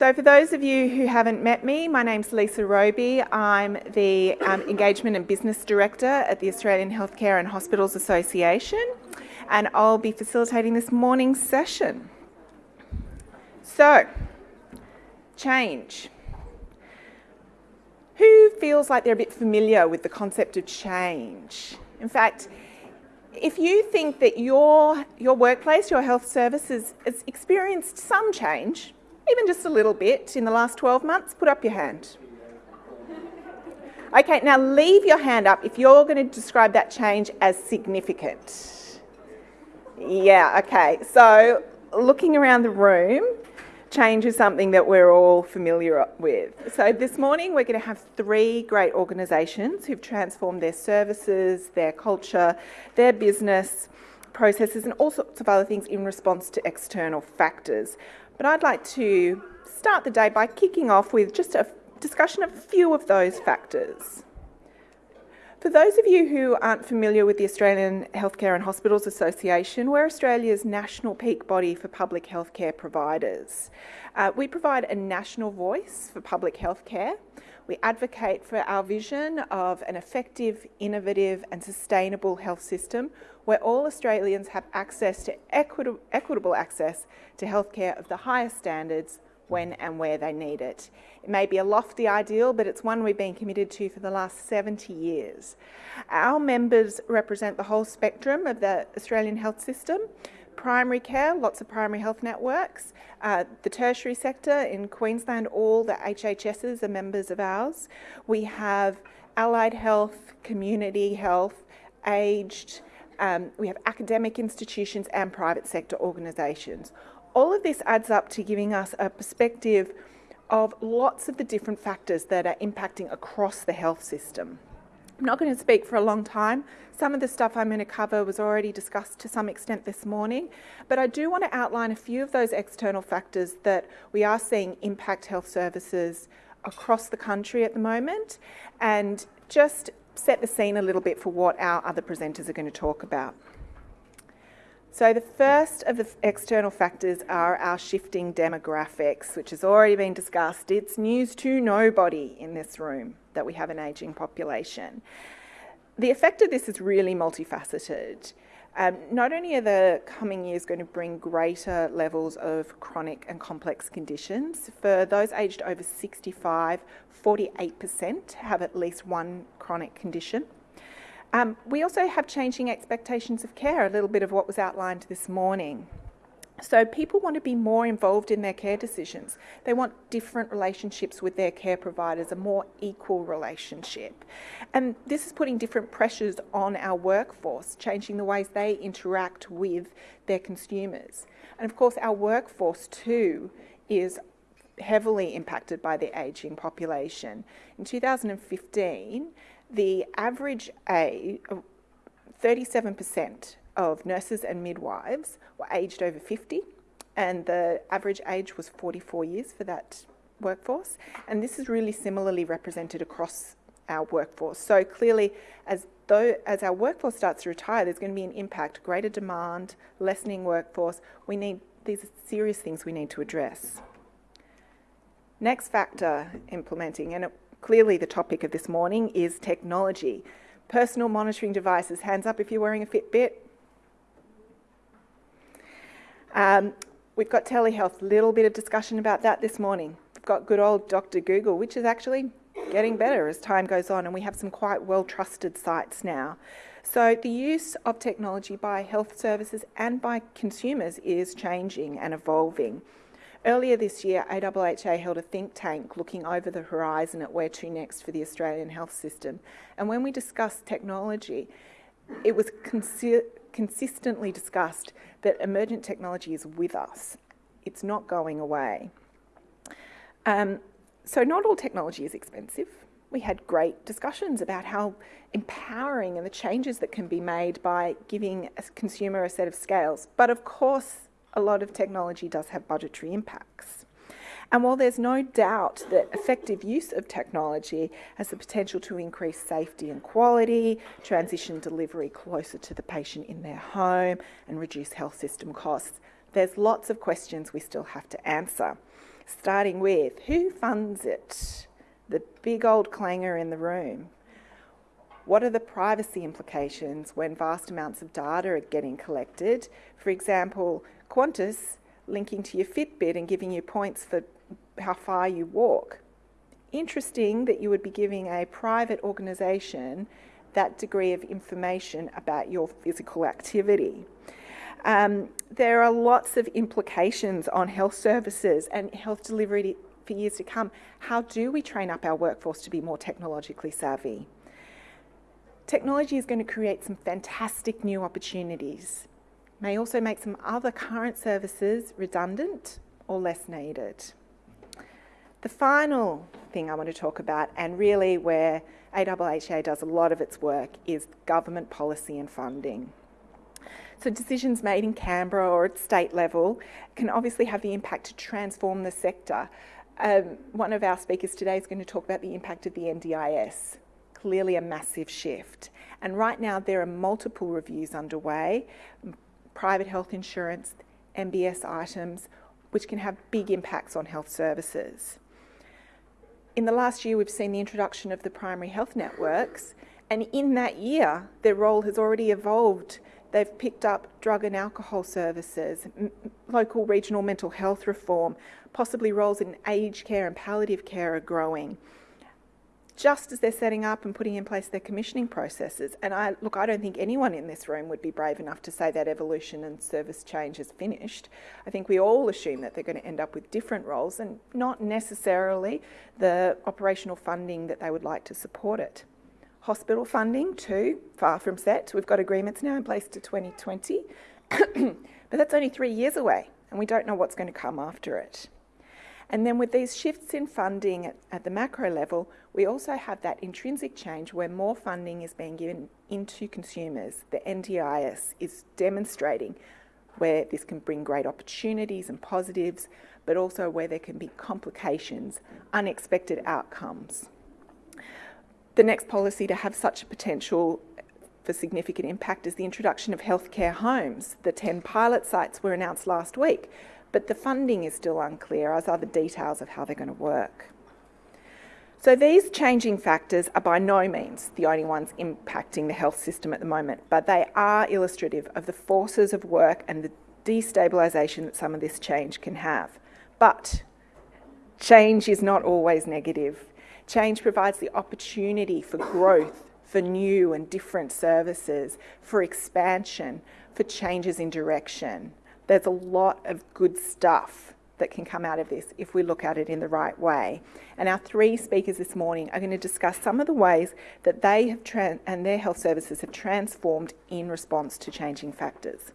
So for those of you who haven't met me, my name's Lisa Roby. I'm the um, Engagement and Business Director at the Australian Healthcare and Hospitals Association and I'll be facilitating this morning's session. So, change. Who feels like they're a bit familiar with the concept of change? In fact, if you think that your, your workplace, your health services has experienced some change, even just a little bit in the last 12 months, put up your hand. Okay, now leave your hand up if you're going to describe that change as significant. Yeah, okay. So looking around the room, change is something that we're all familiar with. So this morning we're going to have three great organisations who've transformed their services, their culture, their business processes and all sorts of other things in response to external factors. But I'd like to start the day by kicking off with just a discussion of a few of those factors. For those of you who aren't familiar with the Australian Healthcare and Hospitals Association, we're Australia's national peak body for public healthcare providers. Uh, we provide a national voice for public healthcare. We advocate for our vision of an effective, innovative and sustainable health system where all Australians have access to equitable access to healthcare of the highest standards when and where they need it. It may be a lofty ideal, but it's one we've been committed to for the last 70 years. Our members represent the whole spectrum of the Australian health system. Primary care, lots of primary health networks. Uh, the tertiary sector in Queensland, all the HHSs are members of ours. We have allied health, community health, aged, um, we have academic institutions and private sector organisations all of this adds up to giving us a perspective of lots of the different factors that are impacting across the health system. I'm not going to speak for a long time. Some of the stuff I'm going to cover was already discussed to some extent this morning, but I do want to outline a few of those external factors that we are seeing impact health services across the country at the moment and just set the scene a little bit for what our other presenters are going to talk about. So the first of the external factors are our shifting demographics, which has already been discussed. It's news to nobody in this room that we have an ageing population. The effect of this is really multifaceted. Um, not only are the coming years going to bring greater levels of chronic and complex conditions, for those aged over 65, 48% have at least one chronic condition. Um, we also have changing expectations of care, a little bit of what was outlined this morning. So people want to be more involved in their care decisions. They want different relationships with their care providers, a more equal relationship. And this is putting different pressures on our workforce, changing the ways they interact with their consumers. And of course, our workforce too is heavily impacted by the ageing population. In 2015, the average age, uh, 37% of nurses and midwives were aged over 50 and the average age was 44 years for that workforce and this is really similarly represented across our workforce. So clearly as though as our workforce starts to retire there's going to be an impact, greater demand, lessening workforce. We need these are serious things we need to address. Next factor implementing and it Clearly the topic of this morning is technology. Personal monitoring devices. Hands up if you're wearing a Fitbit. Um, we've got telehealth, little bit of discussion about that this morning. We've got good old Dr. Google, which is actually getting better as time goes on, and we have some quite well-trusted sites now. So the use of technology by health services and by consumers is changing and evolving. Earlier this year, AHHA held a think tank looking over the horizon at where to next for the Australian health system. And when we discussed technology, it was consi consistently discussed that emergent technology is with us. It's not going away. Um, so not all technology is expensive. We had great discussions about how empowering and the changes that can be made by giving a consumer a set of scales. But of course, a lot of technology does have budgetary impacts. And while there's no doubt that effective use of technology has the potential to increase safety and quality, transition delivery closer to the patient in their home, and reduce health system costs, there's lots of questions we still have to answer. starting with who funds it? The big old clangor in the room. What are the privacy implications when vast amounts of data are getting collected? For example, Qantas linking to your Fitbit and giving you points for how far you walk. Interesting that you would be giving a private organisation that degree of information about your physical activity. Um, there are lots of implications on health services and health delivery for years to come. How do we train up our workforce to be more technologically savvy? Technology is going to create some fantastic new opportunities. May also make some other current services redundant or less needed. The final thing I want to talk about, and really where AHHA does a lot of its work, is government policy and funding. So decisions made in Canberra or at state level can obviously have the impact to transform the sector. Um, one of our speakers today is going to talk about the impact of the NDIS clearly a massive shift. And right now there are multiple reviews underway, private health insurance, MBS items, which can have big impacts on health services. In the last year, we've seen the introduction of the primary health networks, and in that year, their role has already evolved. They've picked up drug and alcohol services, local regional mental health reform, possibly roles in aged care and palliative care are growing just as they're setting up and putting in place their commissioning processes. And I look, I don't think anyone in this room would be brave enough to say that evolution and service change is finished. I think we all assume that they're going to end up with different roles and not necessarily the operational funding that they would like to support it. Hospital funding, too, far from set. We've got agreements now in place to 2020, but that's only three years away, and we don't know what's going to come after it. And then with these shifts in funding at, at, the macro level, we also have that intrinsic change where more funding is being given into consumers. The NDIS is demonstrating where this can bring great opportunities and positives, but also where there can be complications, unexpected outcomes. The next policy to have such a potential for significant impact is the introduction of healthcare homes. The 10 pilot sites were announced last week, but the funding is still unclear, as are the details of how they're going to work. So these changing factors are by no means the only ones impacting the health system at the moment, but they are illustrative of the forces of work and the destabilisation that some of this change can have. But change is not always negative. Change provides the opportunity for growth, for new and different services, for expansion, for changes in direction. There's a lot of good stuff that can come out of this if we look at it in the right way. And our three speakers this morning are going to discuss some of the ways that they have and their health services have transformed in response to changing factors.